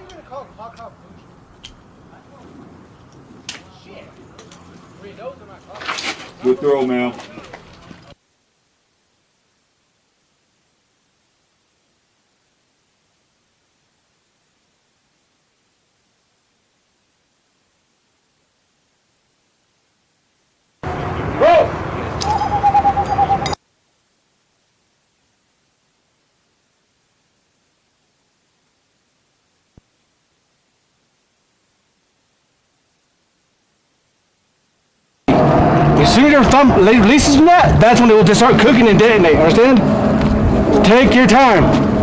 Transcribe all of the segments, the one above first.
you gonna call hot cop Shit. Are. Good throw, man. As soon as your thumb releases from that, that's when it will just start cooking and detonate. Understand? Take your time.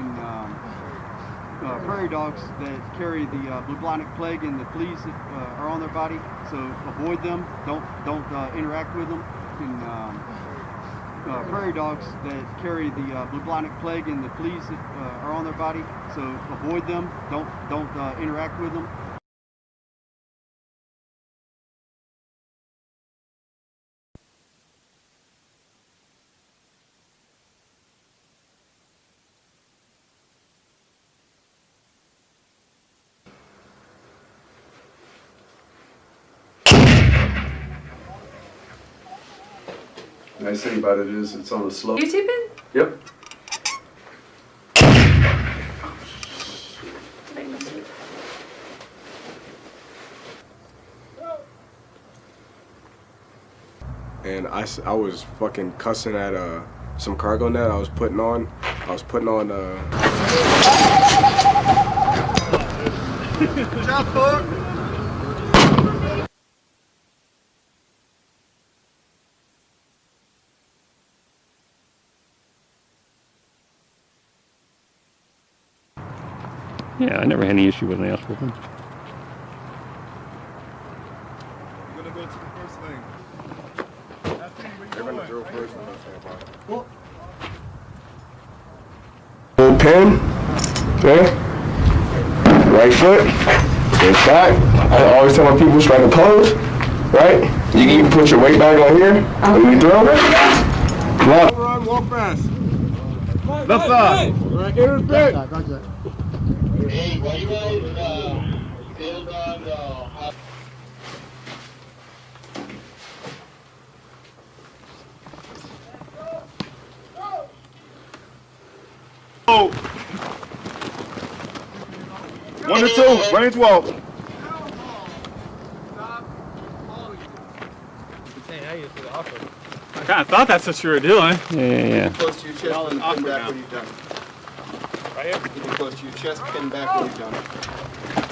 and, um, uh, prairie dogs that carry the uh, bubonic plague and the fleas that uh, are on their body. So avoid them. Don't don't uh, interact with them. And um, uh, prairie dogs that carry the uh, bubonic plague and the fleas that uh, are on their body. So avoid them. Don't don't interact with them. Nice thing about it is it's on a slope. YouTubing? Yep. and I, I was fucking cussing at uh, some cargo net I was putting on. I was putting on uh, Yeah, I never had any issue with an ass whooping. You're gonna go to the first lane. they're gonna drill first and that's about it. Little pin. Okay. Right foot. It's back. I always tell my people strike a pose. Right? You can even put your weight back on here. When you throw. Come on. Run, walk fast. Left side. Right, get in the pit. Hey, why you guys uh, build on uh, One to two, range walk. I kind of thought that's what you were doing. Yeah, yeah, yeah. Close to your chest and pin back when you're done. Right here? Close to your chest, pin back when you're done.